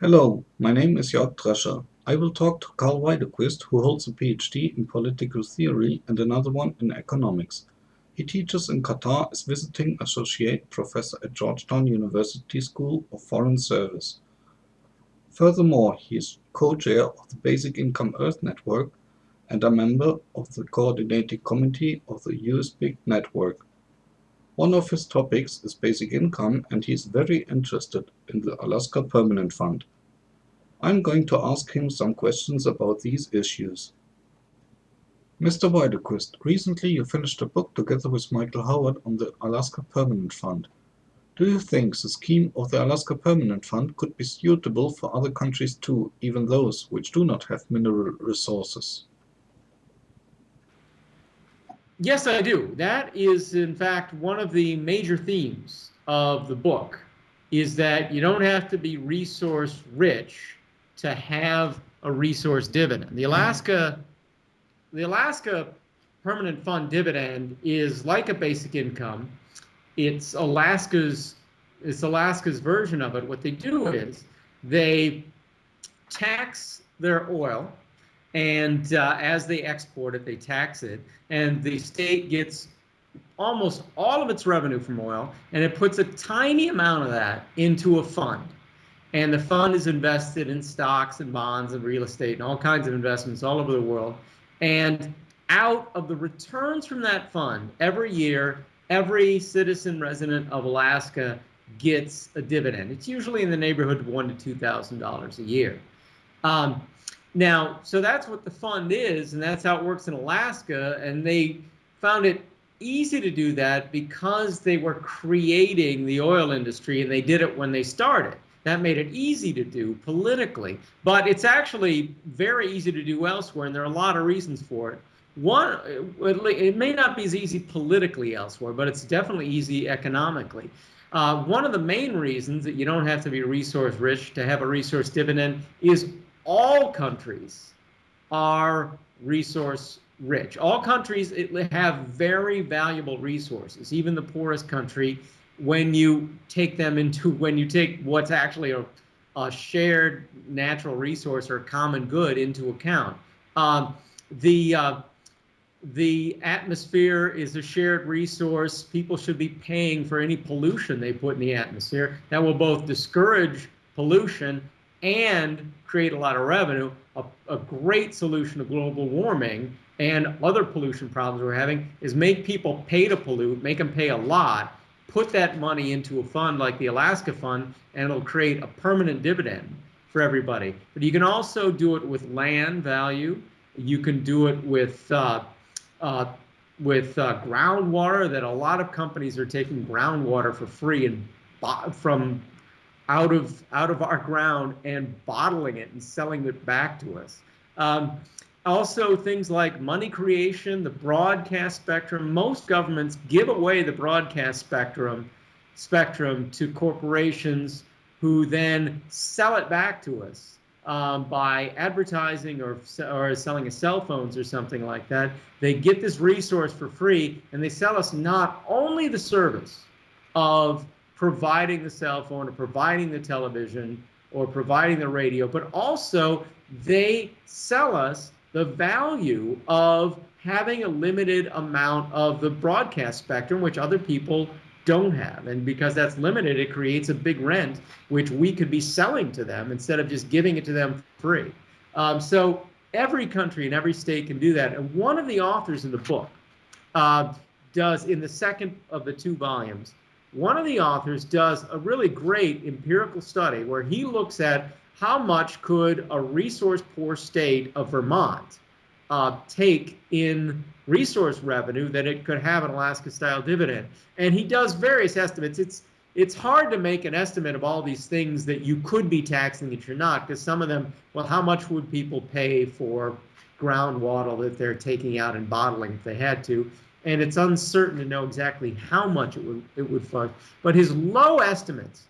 Hello, my name is Jörg Drescher. I will talk to Karl Widerquist, who holds a PhD in political theory and another one in economics. He teaches in Qatar as visiting associate professor at Georgetown University School of Foreign Service. Furthermore, he is co-chair of the Basic Income Earth Network and a member of the coordinating committee of the USBIG network. One of his topics is basic income and he is very interested in the Alaska Permanent Fund. I'm going to ask him some questions about these issues. Mr. Widerquist, recently you finished a book together with Michael Howard on the Alaska Permanent Fund. Do you think the scheme of the Alaska Permanent Fund could be suitable for other countries too, even those which do not have mineral resources? Yes, I do. That is, in fact, one of the major themes of the book is that you don't have to be resource rich to have a resource dividend. The Alaska, the Alaska Permanent Fund dividend is like a basic income. It's Alaska's, it's Alaska's version of it. What they do is they tax their oil and uh, as they export it, they tax it, and the state gets almost all of its revenue from oil, and it puts a tiny amount of that into a fund. And the fund is invested in stocks and bonds and real estate and all kinds of investments all over the world. And out of the returns from that fund, every year, every citizen resident of Alaska gets a dividend. It's usually in the neighborhood of one to two thousand dollars a year. Um, now, so that's what the fund is, and that's how it works in Alaska. And they found it easy to do that because they were creating the oil industry and they did it when they started. That made it easy to do politically, but it's actually very easy to do elsewhere, and there are a lot of reasons for it. One, it may not be as easy politically elsewhere, but it's definitely easy economically. Uh, one of the main reasons that you don't have to be resource rich to have a resource dividend is all countries are resource rich. All countries have very valuable resources, even the poorest country, when you take them into, when you take what's actually a, a shared natural resource or common good into account. Um, the, uh, the atmosphere is a shared resource. People should be paying for any pollution they put in the atmosphere. That will both discourage pollution and create a lot of revenue. A, a, great solution to global warming and other pollution problems we're having is make people pay to pollute, make them pay a lot, put that money into a fund like the Alaska Fund, and it'll create a permanent dividend for everybody. But you can also do it with land value. You can do it with uh, uh, with uh, groundwater that a lot of companies are taking groundwater for free and from out of out of our ground and bottling it and selling it back to us. Um, also, things like money creation, the broadcast spectrum. Most governments give away the broadcast spectrum spectrum to corporations who then sell it back to us um, by advertising or, or selling us cell phones or something like that. They get this resource for free and they sell us not only the service of providing the cell phone or providing the television or providing the radio, but also they sell us the value of having a limited amount of the broadcast spectrum, which other people don't have. And because that's limited, it creates a big rent, which we could be selling to them instead of just giving it to them free. Um, so every country and every state can do that. And one of the authors in the book uh, does, in the second of the two volumes, one of the authors does a really great empirical study where he looks at how much could a resource poor state of Vermont uh, take in resource revenue that it could have an Alaska style dividend. And he does various estimates. It's it's hard to make an estimate of all these things that you could be taxing that you're not, because some of them, well, how much would people pay for groundwater that they're taking out and bottling if they had to? And it's uncertain to know exactly how much it would it would fund. But his low estimates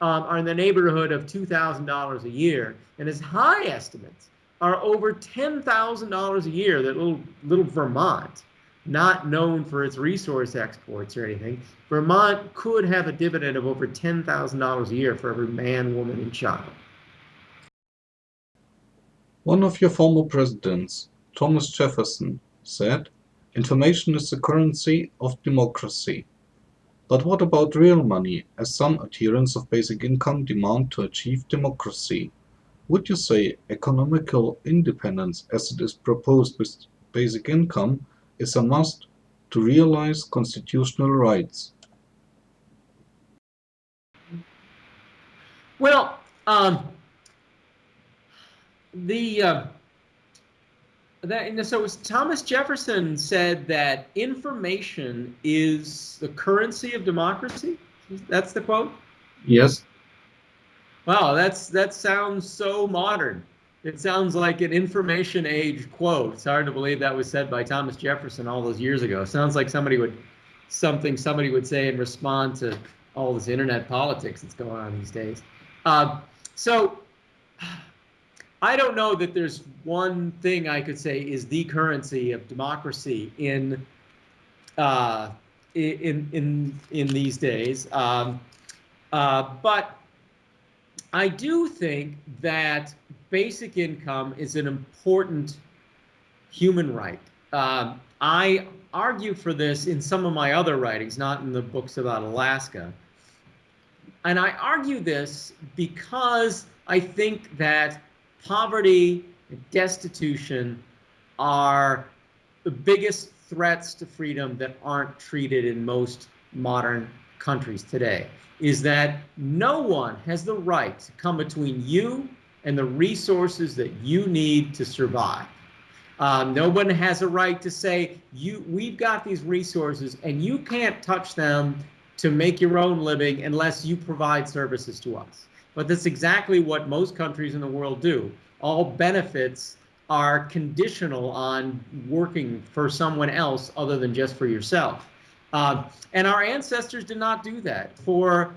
um, are in the neighborhood of two thousand dollars a year, and his high estimates are over ten thousand dollars a year. That little little Vermont, not known for its resource exports or anything, Vermont could have a dividend of over ten thousand dollars a year for every man, woman, and child. One of your former presidents, Thomas Jefferson, said, Information is the currency of democracy. But what about real money, as some adherents of basic income demand to achieve democracy? Would you say economical independence, as it is proposed with basic income, is a must to realize constitutional rights? Well, um, the uh, that, so Thomas Jefferson said that information is the currency of democracy. That's the quote. Yes. Wow, that's that sounds so modern. It sounds like an information age quote. It's hard to believe that was said by Thomas Jefferson all those years ago. It sounds like somebody would something somebody would say in response to all this internet politics that's going on these days. Uh, so I don't know that there's one thing I could say is the currency of democracy in uh, in in in these days. Um, uh, but I do think that basic income is an important human right. Um, I argue for this in some of my other writings, not in the books about Alaska. And I argue this because I think that poverty and destitution are the biggest threats to freedom that aren't treated in most modern countries today is that no one has the right to come between you and the resources that you need to survive. Um, no one has a right to say you we've got these resources and you can't touch them to make your own living unless you provide services to us. But that's exactly what most countries in the world do. All benefits are conditional on working for someone else other than just for yourself. Uh, and our ancestors did not do that. For,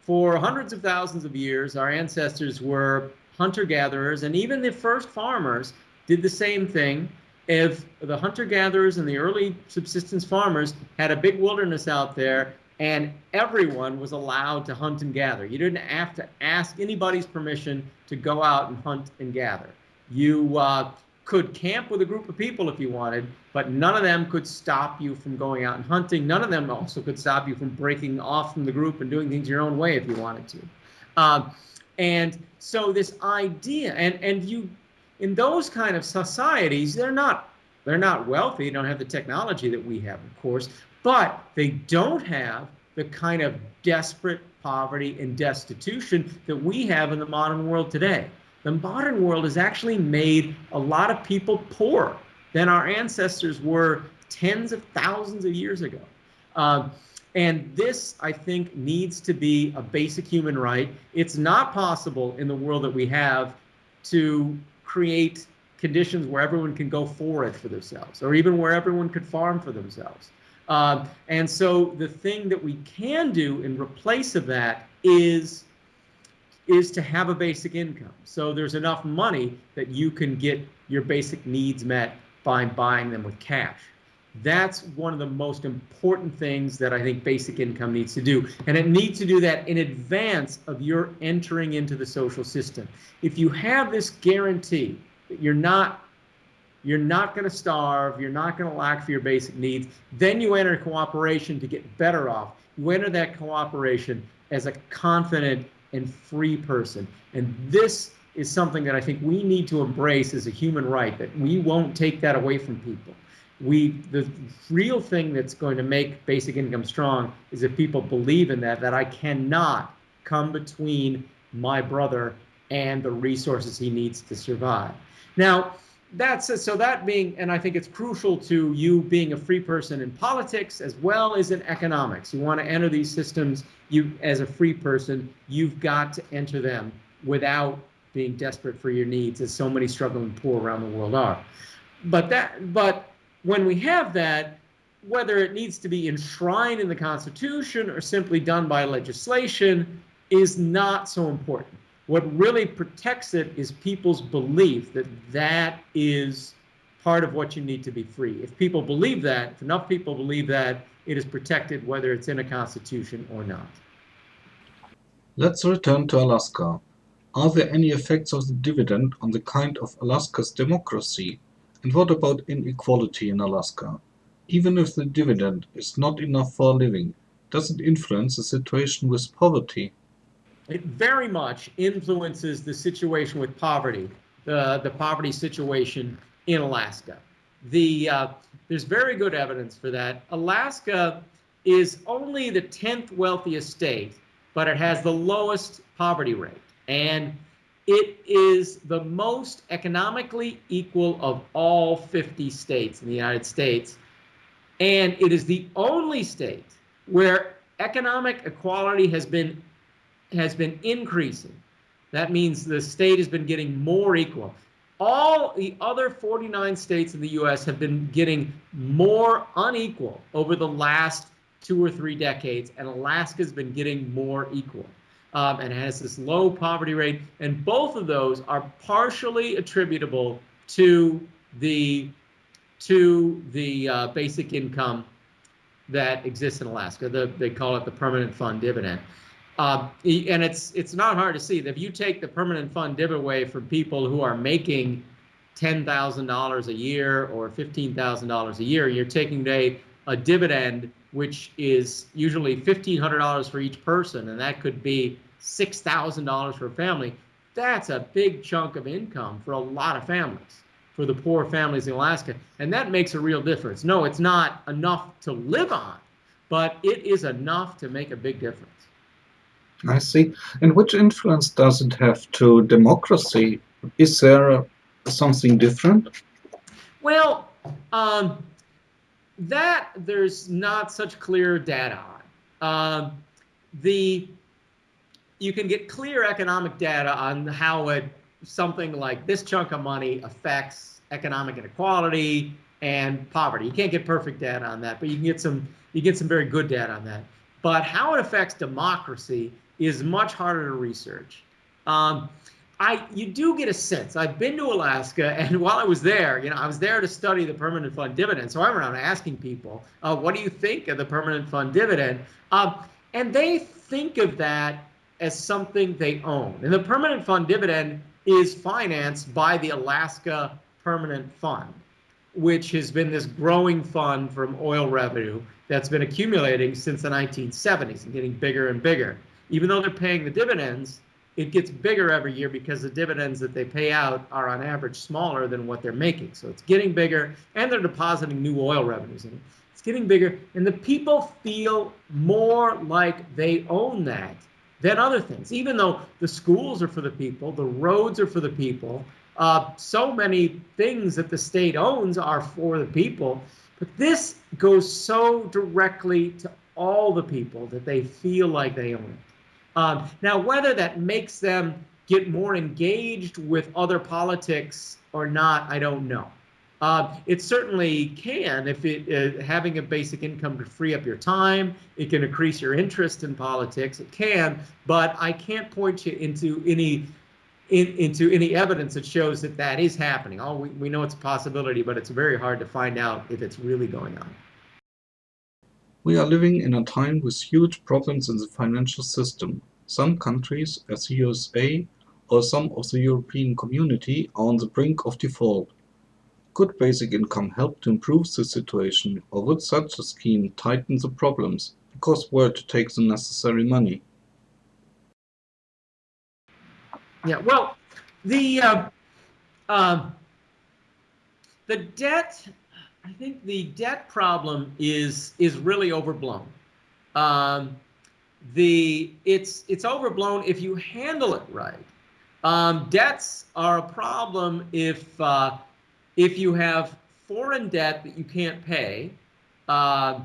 for hundreds of thousands of years, our ancestors were hunter-gatherers, and even the first farmers did the same thing. If the hunter-gatherers and the early subsistence farmers had a big wilderness out there and everyone was allowed to hunt and gather. You didn't have to ask anybody's permission to go out and hunt and gather. You uh, could camp with a group of people if you wanted, but none of them could stop you from going out and hunting. None of them also could stop you from breaking off from the group and doing things your own way if you wanted to. Uh, and so this idea, and and you, in those kind of societies, they're not they're not wealthy. They don't have the technology that we have, of course, but they don't have the kind of desperate poverty and destitution that we have in the modern world today. The modern world has actually made a lot of people poorer than our ancestors were tens of thousands of years ago. Uh, and this, I think, needs to be a basic human right. It's not possible in the world that we have to create conditions where everyone can go forage for themselves or even where everyone could farm for themselves. Uh, and so the thing that we can do in replace of that is is to have a basic income. So there's enough money that you can get your basic needs met by buying them with cash. That's one of the most important things that I think basic income needs to do. And it needs to do that in advance of your entering into the social system. If you have this guarantee that you're not you're not going to starve, you're not going to lack for your basic needs. Then you enter cooperation to get better off. You enter that cooperation as a confident and free person. And this is something that I think we need to embrace as a human right, that we won't take that away from people. We, the real thing that's going to make basic income strong is if people believe in that, that I cannot come between my brother and the resources he needs to survive. Now, that's so that being, and I think it's crucial to you being a free person in politics as well as in economics. You want to enter these systems, you as a free person, you've got to enter them without being desperate for your needs, as so many struggling poor around the world are. But that, but when we have that, whether it needs to be enshrined in the Constitution or simply done by legislation is not so important. What really protects it is people's belief that that is part of what you need to be free. If people believe that, if enough people believe that, it is protected whether it's in a constitution or not. Let's return to Alaska. Are there any effects of the dividend on the kind of Alaska's democracy? And what about inequality in Alaska? Even if the dividend is not enough for a living, does it influence the situation with poverty? It very much influences the situation with poverty, the, the poverty situation in Alaska. The, uh, there's very good evidence for that. Alaska is only the 10th wealthiest state, but it has the lowest poverty rate. And it is the most economically equal of all 50 states in the United States. And it is the only state where economic equality has been has been increasing. That means the state has been getting more equal. All the other 49 states in the US have been getting more unequal over the last two or three decades, and Alaska's been getting more equal. Um, and has this low poverty rate, and both of those are partially attributable to the to the uh, basic income that exists in Alaska. The, they call it the permanent fund dividend. Uh, and it's it's not hard to see that if you take the permanent fund dividend away from people who are making ten thousand dollars a year or fifteen thousand dollars a year, you're taking away a dividend which is usually fifteen hundred dollars for each person, and that could be six thousand dollars for a family. That's a big chunk of income for a lot of families, for the poor families in Alaska, and that makes a real difference. No, it's not enough to live on, but it is enough to make a big difference. I see. And which influence does it have to democracy? Is there something different? Well, um, that there's not such clear data on. Um, the you can get clear economic data on how it something like this chunk of money affects economic inequality and poverty. You can't get perfect data on that, but you can get some you get some very good data on that. But how it affects democracy is much harder to research. Um, I you do get a sense. I've been to Alaska, and while I was there, you know, I was there to study the permanent fund dividend. So I'm around asking people, uh, "What do you think of the permanent fund dividend?" Um, and they think of that as something they own. And the permanent fund dividend is financed by the Alaska Permanent Fund, which has been this growing fund from oil revenue that's been accumulating since the 1970s and getting bigger and bigger even though they're paying the dividends, it gets bigger every year because the dividends that they pay out are on average smaller than what they're making. So it's getting bigger and they're depositing new oil revenues in it. It's getting bigger and the people feel more like they own that than other things. Even though the schools are for the people, the roads are for the people, uh, so many things that the state owns are for the people. But this goes so directly to all the people that they feel like they own it. Um, now, whether that makes them get more engaged with other politics or not, I don't know. Uh, it certainly can if it uh, having a basic income to free up your time. It can increase your interest in politics. It can, but I can't point you into any in, into any evidence that shows that that is happening. All we, we know it's a possibility, but it's very hard to find out if it's really going on. We are living in a time with huge problems in the financial system. Some countries, as the USA or some of the European community, are on the brink of default. Could basic income help to improve the situation, or would such a scheme tighten the problems, because where to take the necessary money? Yeah, well, the uh, uh, the debt I think the debt problem is is really overblown. Um, the it's it's overblown if you handle it right. Um, debts are a problem if uh, if you have foreign debt that you can't pay, uh,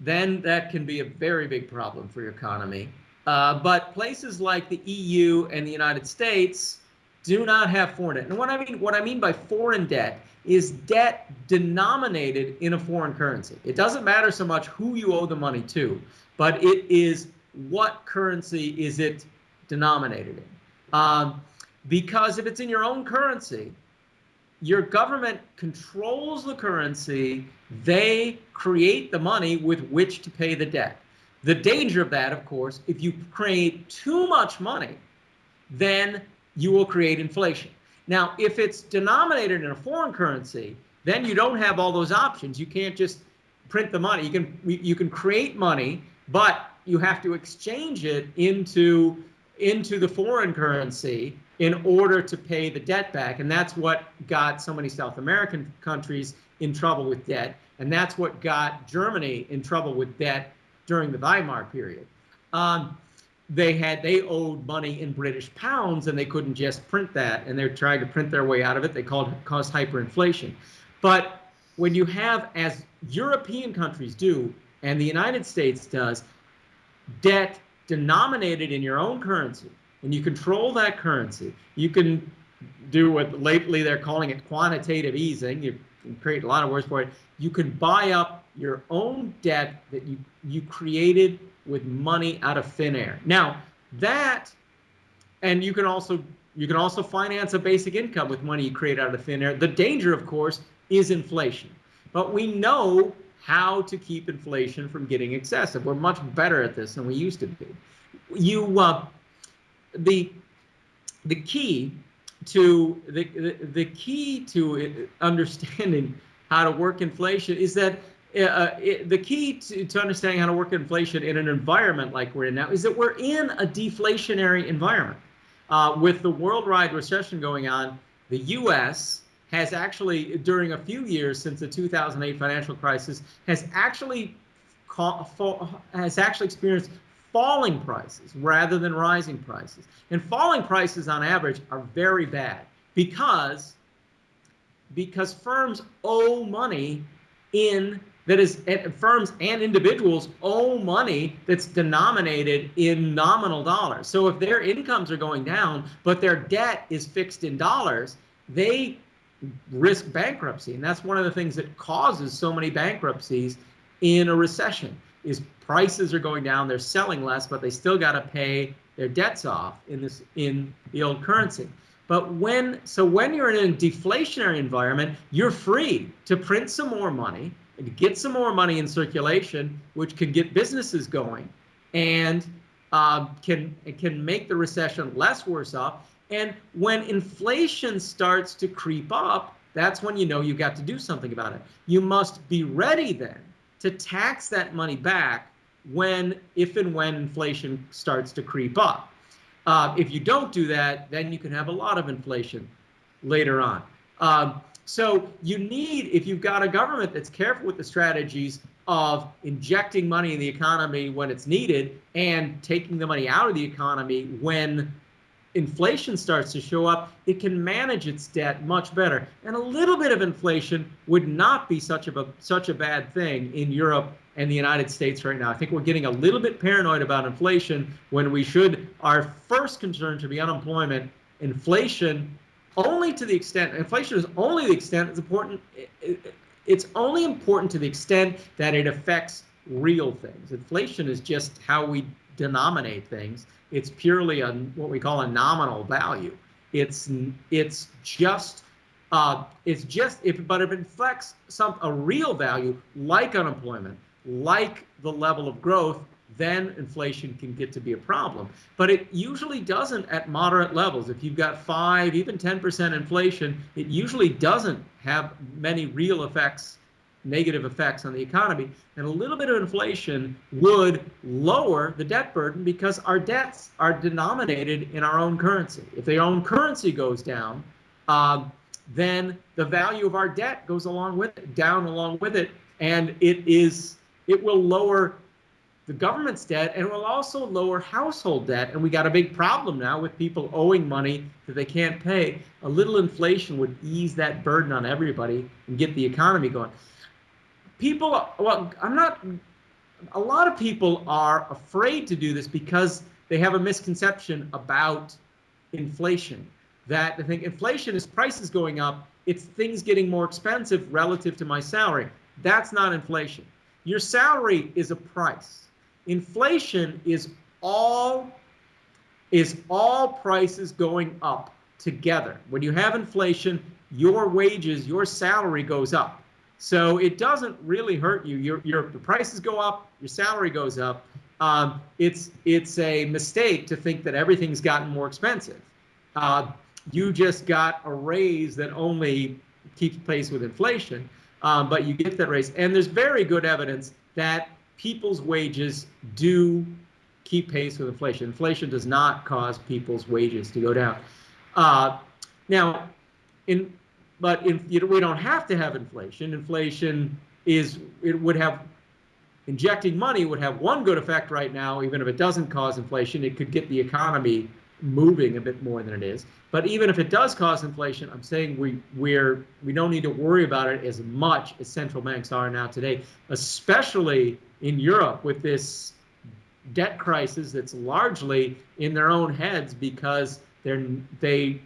then that can be a very big problem for your economy. Uh, but places like the EU and the United States do not have foreign debt. And what I mean what I mean by foreign debt is debt denominated in a foreign currency. It doesn't matter so much who you owe the money to, but it is what currency is it denominated in. Um, because if it's in your own currency, your government controls the currency, they create the money with which to pay the debt. The danger of that, of course, if you create too much money, then you will create inflation. Now, if it's denominated in a foreign currency, then you don't have all those options. You can't just print the money. You can you can create money, but you have to exchange it into into the foreign currency in order to pay the debt back. And that's what got so many South American countries in trouble with debt. And that's what got Germany in trouble with debt during the Weimar period. Um, they had they owed money in British pounds and they couldn't just print that and they're trying to print their way out of it. They called caused hyperinflation. But when you have, as European countries do, and the United States does, debt denominated in your own currency, and you control that currency, you can do what lately they're calling it quantitative easing. You can create a lot of words for it. You can buy up your own debt that you, you created with money out of thin air. Now that, and you can also you can also finance a basic income with money you create out of thin air. The danger, of course, is inflation. But we know how to keep inflation from getting excessive. We're much better at this than we used to be. You, uh, the, the key to the, the, the key to understanding how to work inflation is that uh, it, the key to, to understanding how to work inflation in an environment like we're in now is that we're in a deflationary environment. Uh, with the worldwide recession going on, the U.S has actually, during a few years since the 2008 financial crisis, has actually has actually experienced falling prices rather than rising prices. And falling prices on average are very bad because because firms owe money in that is eh, firms and individuals owe money that's denominated in nominal dollars. So if their incomes are going down but their debt is fixed in dollars, they risk bankruptcy. And that's one of the things that causes so many bankruptcies in a recession is prices are going down, they're selling less, but they still got to pay their debts off in this in the old currency. But when so when you're in a deflationary environment, you're free to print some more money, to get some more money in circulation, which can get businesses going, and uh, can can make the recession less worse off and when inflation starts to creep up, that's when you know you've got to do something about it. You must be ready then to tax that money back when, if and when inflation starts to creep up. Uh, if you don't do that, then you can have a lot of inflation later on. Um, so you need, if you've got a government that's careful with the strategies of injecting money in the economy when it's needed and taking the money out of the economy when inflation starts to show up, it can manage its debt much better. And a little bit of inflation would not be such a such a bad thing in Europe and the United States right now. I think we're getting a little bit paranoid about inflation when we should our first concern should be unemployment. Inflation only to the extent inflation is only the extent it's important it's only important to the extent that it affects real things. Inflation is just how we denominate things. It's purely a what we call a nominal value. It's it's just uh, it's just if but if it affects some a real value like unemployment, like the level of growth, then inflation can get to be a problem. But it usually doesn't at moderate levels. If you've got five, even 10% inflation, it usually doesn't have many real effects negative effects on the economy. And a little bit of inflation would lower the debt burden because our debts are denominated in our own currency. If the own currency goes down, um, then the value of our debt goes along with it, down along with it, and it is it will lower the government's debt and it will also lower household debt. And we got a big problem now with people owing money that they can't pay. A little inflation would ease that burden on everybody and get the economy going people, well, I'm not, a lot of people are afraid to do this because they have a misconception about inflation. That they think inflation is prices going up, it's things getting more expensive relative to my salary. That's not inflation. Your salary is a price. Inflation is all is all prices going up together. When you have inflation, your wages, your salary goes up. So it doesn't really hurt you. Your your prices go up, your salary goes up. Um, it's it's a mistake to think that everything's gotten more expensive. uh, you just got a raise that only keeps pace with inflation, um, but you get that raise. And there's very good evidence that people's wages do keep pace with inflation. Inflation does not cause people's wages to go down. Uh, now, in but in, you know, we don't have to have inflation. Inflation is it would have injecting money would have one good effect right now, even if it doesn't cause inflation, it could get the economy moving a bit more than it is. But even if it does cause inflation, I'm saying we we're we don't need to worry about it as much as central banks are now today, especially in Europe with this debt crisis that's largely in their own heads because they're they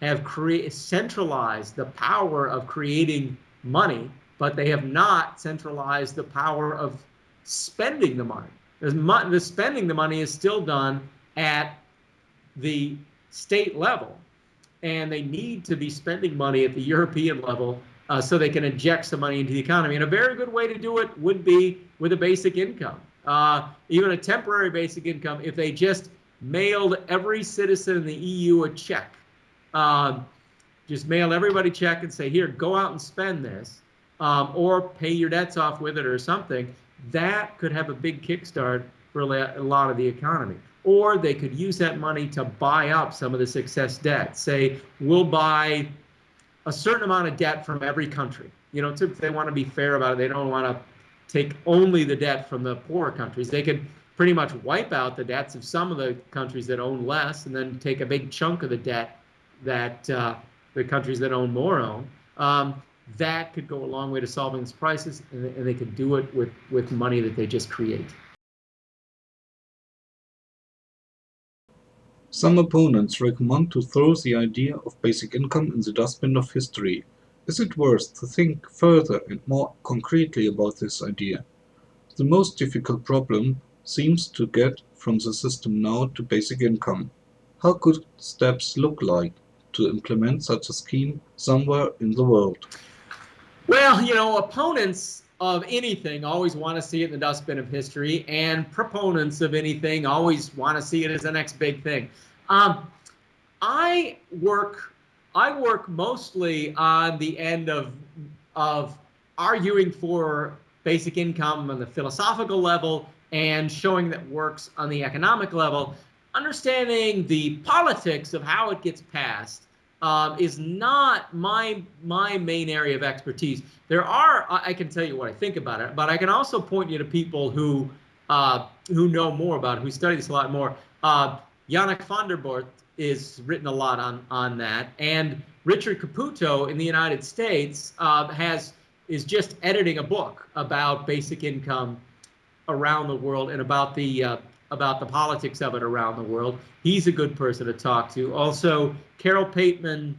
have centralized the power of creating money, but they have not centralized the power of spending the money. The spending the money is still done at the state level, and they need to be spending money at the European level uh, so they can inject some money into the economy. And a very good way to do it would be with a basic income, uh, even a temporary basic income. If they just mailed every citizen in the EU a check, um, just mail everybody a check and say, here, go out and spend this, um, or pay your debts off with it or something. That could have a big kickstart for a lot of the economy or they could use that money to buy up some of the excess debt. Say, we'll buy a certain amount of debt from every country. You know, if they want to be fair about it, they don't want to take only the debt from the poorer countries. They could pretty much wipe out the debts of some of the countries that own less and then take a big chunk of the debt that uh, the countries that own more own. Um, that could go a long way to solving this crisis, and, and they could do it with, with money that they just create. Some opponents recommend to throw the idea of basic income in the dustbin of history. Is it worth to think further and more concretely about this idea? The most difficult problem seems to get from the system now to basic income. How could steps look like to implement such a scheme somewhere in the world? Well, you know, opponents of anything always want to see it in the dustbin of history, and proponents of anything always want to see it as the next big thing. Um, I work I work mostly on the end of of arguing for basic income on the philosophical level and showing that works on the economic level. Understanding the politics of how it gets passed um, is not my my main area of expertise. There are I can tell you what I think about it, but I can also point you to people who uh, who know more about it, who study this a lot more. Uh, Yannick Vanderborght is written a lot on on that, and Richard Caputo in the United States uh, has is just editing a book about basic income around the world and about the uh, about the politics of it around the world. He's a good person to talk to. Also, Carole Pateman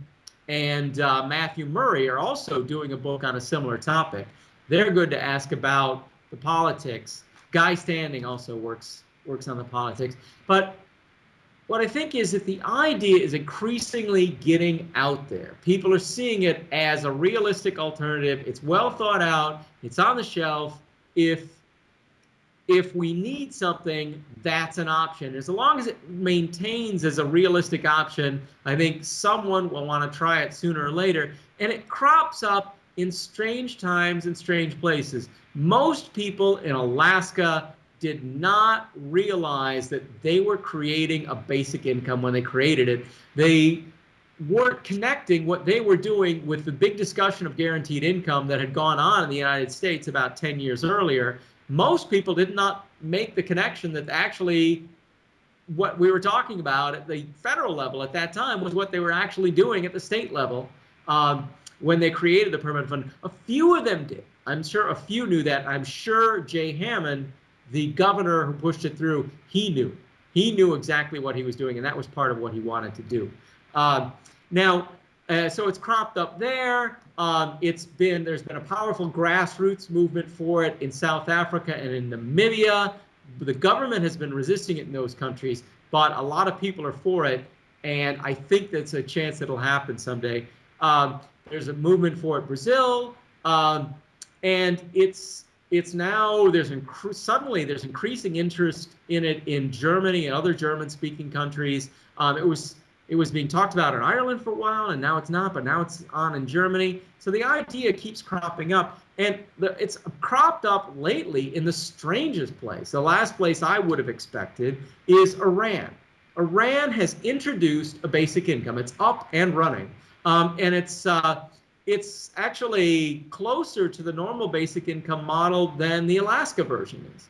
and uh, Matthew Murray are also doing a book on a similar topic. They're good to ask about the politics. Guy Standing also works works on the politics. But what I think is that the idea is increasingly getting out there. People are seeing it as a realistic alternative. It's well thought out. It's on the shelf. If if we need something, that's an option. As long as it maintains as a realistic option, I think someone will want to try it sooner or later. And it crops up in strange times and strange places. Most people in Alaska did not realize that they were creating a basic income when they created it. They weren't connecting what they were doing with the big discussion of guaranteed income that had gone on in the United States about 10 years earlier most people did not make the connection that actually what we were talking about at the federal level at that time was what they were actually doing at the state level um, when they created the permanent fund. A few of them did. I'm sure a few knew that. I'm sure Jay Hammond, the governor who pushed it through, he knew. He knew exactly what he was doing, and that was part of what he wanted to do. Um, now, uh, so it's cropped up there. Um, it's been there's been a powerful grassroots movement for it in South Africa and in Namibia. The government has been resisting it in those countries, but a lot of people are for it, and I think that's a chance it'll happen someday. Um, there's a movement for it Brazil, um, and it's it's now there's suddenly there's increasing interest in it in Germany and other German-speaking countries. Um, it was it was being talked about in Ireland for a while, and now it's not, but now it's on in Germany. So the idea keeps cropping up, and the, it's cropped up lately in the strangest place. The last place I would have expected is Iran. Iran has introduced a basic income. It's up and running, um, and it's uh, it's actually closer to the normal basic income model than the Alaska version is.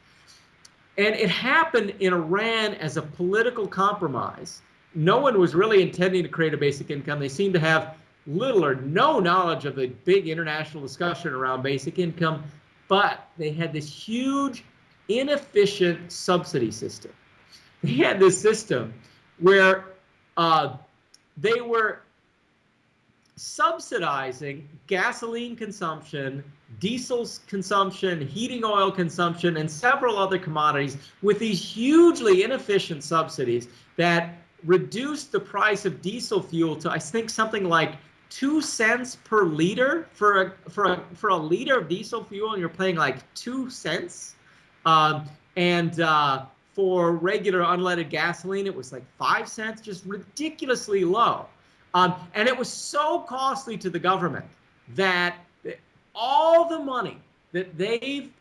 And it happened in Iran as a political compromise no one was really intending to create a basic income. They seem to have little or no knowledge of the big international discussion around basic income, but they had this huge, inefficient subsidy system. They had this system where uh, they were subsidizing gasoline consumption, diesel consumption, heating oil consumption, and several other commodities with these hugely inefficient subsidies that reduce the price of diesel fuel to I think something like two cents per liter for a for a for a liter of diesel fuel, and you're paying like two cents. Um, and uh, for regular unleaded gasoline, it was like five cents, just ridiculously low. Um, and it was so costly to the government that all the money that they've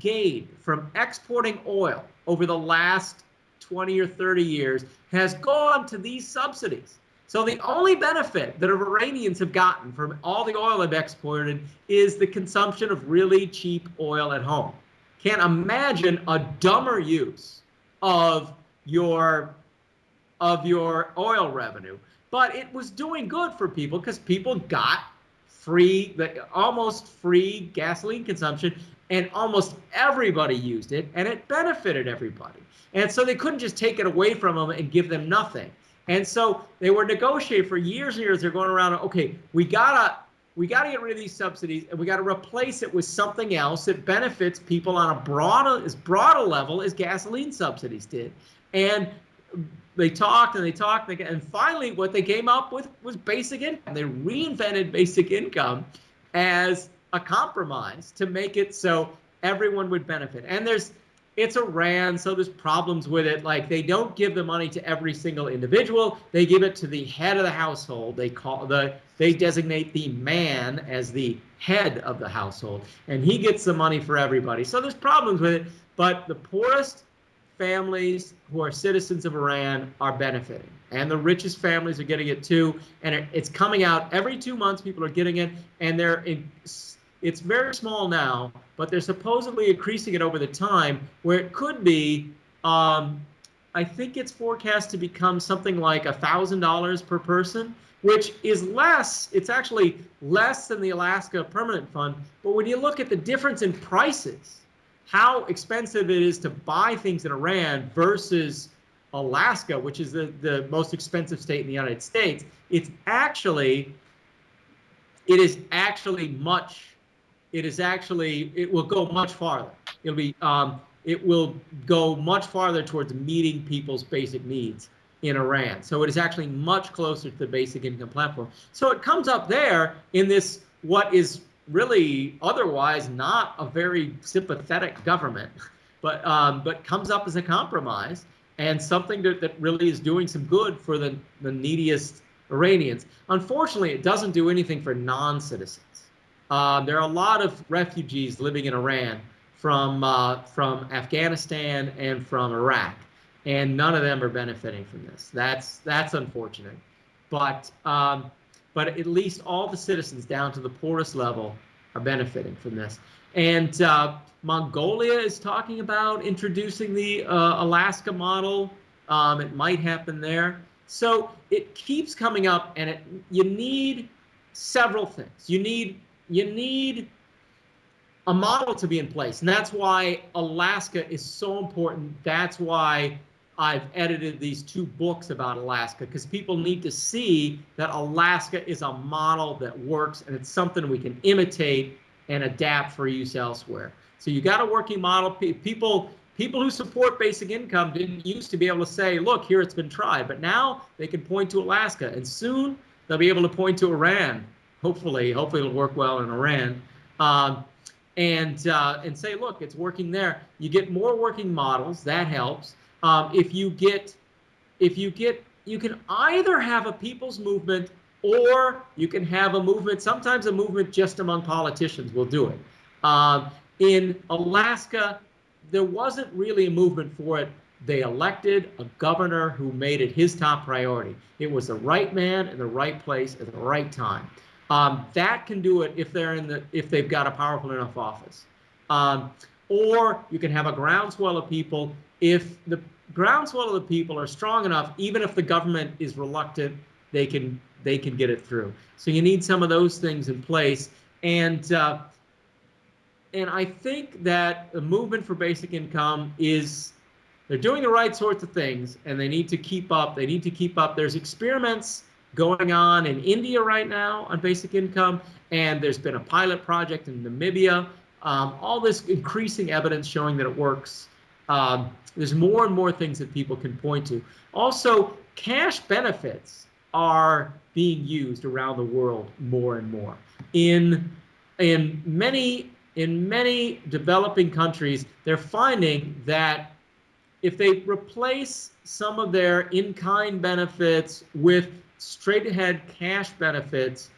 gained from exporting oil over the last 20 or 30 years has gone to these subsidies. So the only benefit that Iranians have gotten from all the oil they've exported is the consumption of really cheap oil at home. Can't imagine a dumber use of your of your oil revenue. But it was doing good for people because people got free, almost free gasoline consumption, and almost everybody used it, and it benefited everybody. And so they couldn't just take it away from them and give them nothing. And so they were negotiating for years and years. They're going around, okay, we gotta we gotta get rid of these subsidies and we gotta replace it with something else that benefits people on a broad as broad a level as gasoline subsidies did. And they talked and they talked and finally what they came up with was basic income. They reinvented basic income as a compromise to make it so everyone would benefit. And there's it's Iran, so there's problems with it. Like they don't give the money to every single individual; they give it to the head of the household. They call the they designate the man as the head of the household, and he gets the money for everybody. So there's problems with it, but the poorest families who are citizens of Iran are benefiting, and the richest families are getting it too. And it, it's coming out every two months. People are getting it, and they're in it's very small now, but they're supposedly increasing it over the time where it could be, um, I think it's forecast to become something like a $1,000 per person, which is less, it's actually less than the Alaska Permanent Fund. But when you look at the difference in prices, how expensive it is to buy things in Iran versus Alaska, which is the, the most expensive state in the United States, it's actually, it is actually much it is actually it will go much farther. It'll be um, it will go much farther towards meeting people's basic needs in Iran. So it is actually much closer to the basic income platform. So it comes up there in this what is really otherwise not a very sympathetic government, but um, but comes up as a compromise and something that, that really is doing some good for the, the neediest Iranians. Unfortunately, it doesn't do anything for non-citizens. Um, there are a lot of refugees living in Iran from uh, from Afghanistan and from Iraq, and none of them are benefiting from this. That's that's unfortunate, but um, but at least all the citizens down to the poorest level are benefiting from this. And uh, Mongolia is talking about introducing the uh, Alaska model. Um, it might happen there. So it keeps coming up, and it you need several things. You need you need a model to be in place. And that's why Alaska is so important. That's why I've edited these two books about Alaska because people need to see that Alaska is a model that works and it's something we can imitate and adapt for use elsewhere. So you got a working model. People people who support basic income didn't used to be able to say, look, here it's been tried, but now they can point to Alaska and soon they'll be able to point to Iran hopefully, hopefully it'll work well in Iran, um, and uh, and say, look, it's working there. You get more working models, that helps. Um, if you get if you get you can either have a people's movement or you can have a movement. Sometimes a movement just among politicians will do it. Um, in Alaska, there wasn't really a movement for it. They elected a governor who made it his top priority. It was the right man in the right place at the right time. Um, that can do it if they're in the if they've got a powerful enough office. Um, or you can have a groundswell of people if the groundswell of the people are strong enough, even if the government is reluctant, they can they can get it through. So you need some of those things in place, and uh, and I think that the movement for basic income is they're doing the right sorts of things, and they need to keep up. They need to keep up. There's experiments going on in India right now on basic income, and there's been a pilot project in Namibia. Um, all this increasing evidence showing that it works. Um, there's more and more things that people can point to. Also, cash benefits are being used around the world more and more. In in many in many developing countries, they're finding that if they replace some of their in-kind benefits with straight ahead cash benefits,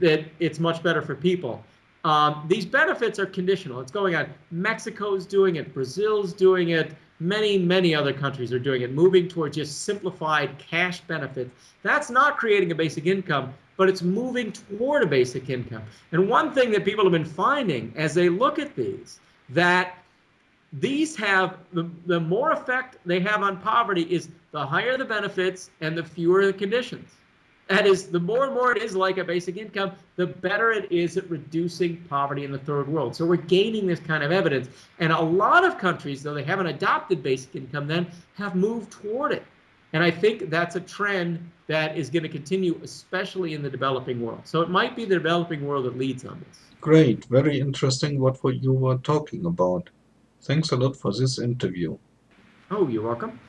that it's much better for people. Um, these benefits are conditional. It's going on. Mexico's doing it. Brazil's doing it. Many, many other countries are doing it, moving towards just simplified cash benefits. That's not creating a basic income, but it's moving toward a basic income. And one thing that people have been finding as they look at these, that these have the, the more effect they have on poverty is the higher the benefits and the fewer the conditions. That is, the more and more it is like a basic income, the better it is at reducing poverty in the third world. So we're gaining this kind of evidence. And a lot of countries, though they haven't adopted basic income then, have moved toward it. And I think that's a trend that is going to continue, especially in the developing world. So it might be the developing world that leads on this. Great, very interesting what you were talking about. Thanks a lot for this interview. Oh, you're welcome.